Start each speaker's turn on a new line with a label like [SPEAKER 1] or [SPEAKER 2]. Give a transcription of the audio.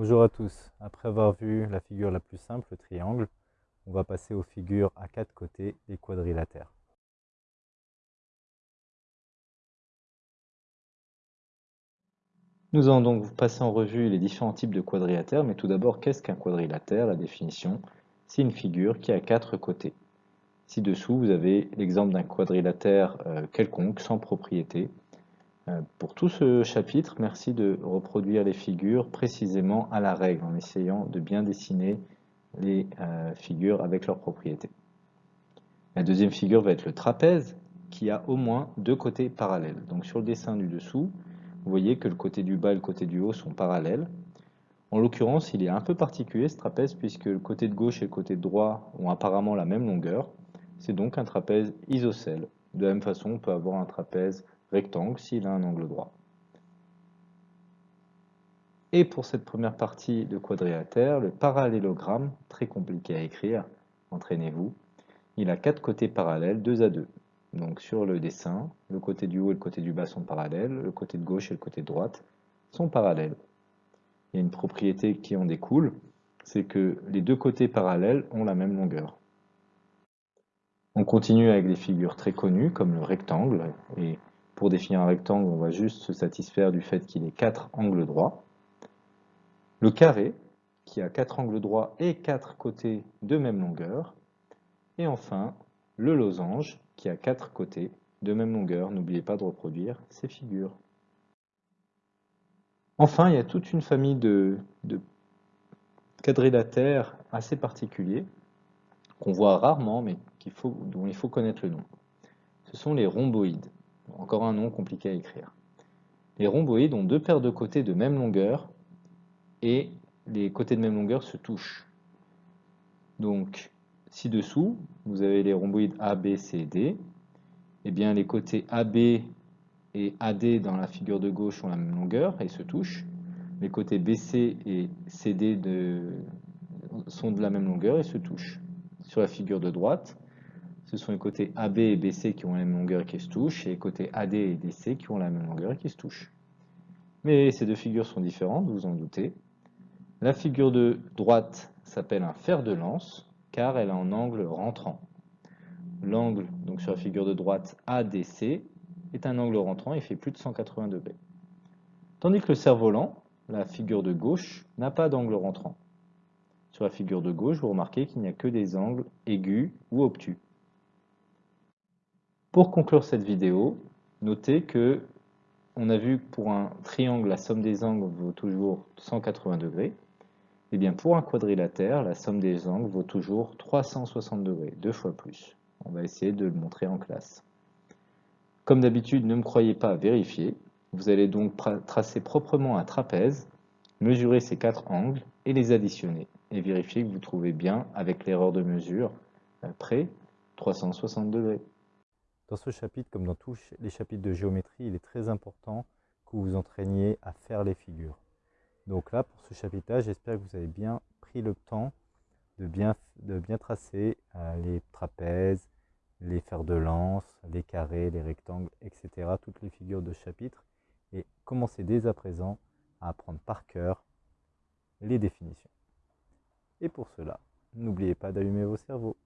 [SPEAKER 1] Bonjour à tous, après avoir vu la figure la plus simple, le triangle, on va passer aux figures à quatre côtés, les quadrilatères. Nous allons donc passer en revue les différents types de quadrilatères, mais tout d'abord, qu'est-ce qu'un quadrilatère La définition, c'est une figure qui a quatre côtés. Ci-dessous, vous avez l'exemple d'un quadrilatère euh, quelconque, sans propriété, pour tout ce chapitre, merci de reproduire les figures précisément à la règle, en essayant de bien dessiner les euh, figures avec leurs propriétés. La deuxième figure va être le trapèze, qui a au moins deux côtés parallèles. Donc sur le dessin du dessous, vous voyez que le côté du bas et le côté du haut sont parallèles. En l'occurrence, il est un peu particulier ce trapèze, puisque le côté de gauche et le côté de droit ont apparemment la même longueur. C'est donc un trapèze isocèle. De la même façon, on peut avoir un trapèze rectangle s'il a un angle droit. Et pour cette première partie de quadrilatère, le parallélogramme, très compliqué à écrire, entraînez-vous, il a quatre côtés parallèles, deux à deux. Donc sur le dessin, le côté du haut et le côté du bas sont parallèles, le côté de gauche et le côté de droite sont parallèles. Il y a une propriété qui en découle, c'est que les deux côtés parallèles ont la même longueur. On continue avec des figures très connues comme le rectangle, et pour définir un rectangle, on va juste se satisfaire du fait qu'il ait quatre angles droits. Le carré, qui a quatre angles droits et quatre côtés de même longueur. Et enfin, le losange, qui a quatre côtés de même longueur. N'oubliez pas de reproduire ces figures. Enfin, il y a toute une famille de, de quadrilatères assez particuliers, qu'on voit rarement, mais dont il faut connaître le nom. Ce sont les rhomboïdes. Encore un nom compliqué à écrire. Les rhomboïdes ont deux paires de côtés de même longueur et les côtés de même longueur se touchent. Donc, ci-dessous, vous avez les rhomboïdes AB, C et D. eh bien, les côtés AB et AD dans la figure de gauche ont la même longueur et se touchent. Les côtés BC et CD sont de la même longueur et se touchent. Sur la figure de droite, ce sont les côtés AB et BC qui ont la même longueur et qui se touchent, et les côtés AD et DC qui ont la même longueur et qui se touchent. Mais ces deux figures sont différentes, vous en doutez. La figure de droite s'appelle un fer de lance, car elle a un angle rentrant. L'angle, donc sur la figure de droite ADC, est un angle rentrant et fait plus de 180 degrés. Tandis que le cerf-volant, la figure de gauche, n'a pas d'angle rentrant. Sur la figure de gauche, vous remarquez qu'il n'y a que des angles aigus ou obtus. Pour conclure cette vidéo, notez que on a vu pour un triangle, la somme des angles vaut toujours 180 degrés. Et eh bien pour un quadrilatère, la somme des angles vaut toujours 360 degrés, deux fois plus. On va essayer de le montrer en classe. Comme d'habitude, ne me croyez pas à vérifier. Vous allez donc tracer proprement un trapèze, mesurer ces quatre angles et les additionner. Et vérifier que vous trouvez bien, avec l'erreur de mesure, près 360 degrés. Dans ce chapitre, comme dans tous les chapitres de géométrie, il est très important que vous vous entraîniez à faire les figures. Donc là, pour ce chapitre j'espère que vous avez bien pris le temps de bien, de bien tracer euh, les trapèzes, les fers de lance, les carrés, les rectangles, etc. Toutes les figures de chapitre. Et commencez dès à présent à apprendre par cœur les définitions. Et pour cela, n'oubliez pas d'allumer vos cerveaux.